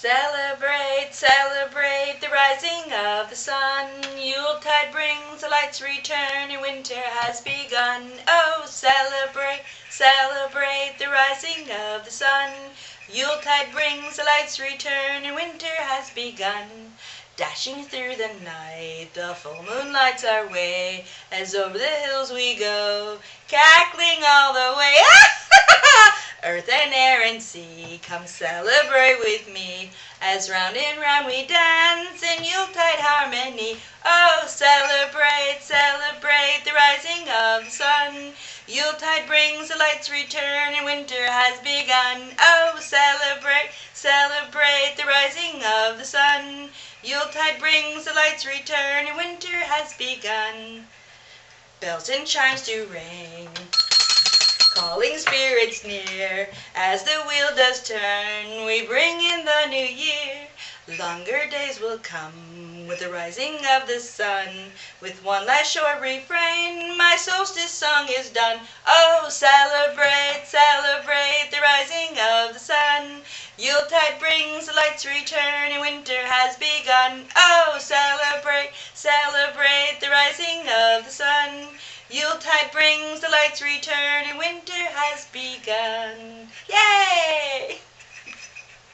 Celebrate, celebrate the rising of the sun. Yuletide brings the light's return and winter has begun. Oh, celebrate, celebrate the rising of the sun. Yuletide brings the light's return and winter has begun. Dashing through the night, the full moon lights our way as over the hills we go, cackling all the way. Earth and and sea, come celebrate with me as round and round we dance in Yuletide harmony. Oh, celebrate, celebrate the rising of the sun. Yuletide brings the light's return and winter has begun. Oh, celebrate, celebrate the rising of the sun. Yuletide brings the light's return and winter has begun. Bells and chimes do ring calling spirits near. As the wheel does turn, we bring in the new year. Longer days will come with the rising of the sun. With one last short refrain, my solstice song is done. Oh, celebrate, celebrate the rising of the sun. Yuletide brings the light's return and winter has begun. Oh, celebrate, celebrate the rising of the sun. Yuletide brings the light's return and winter has begun. Yay!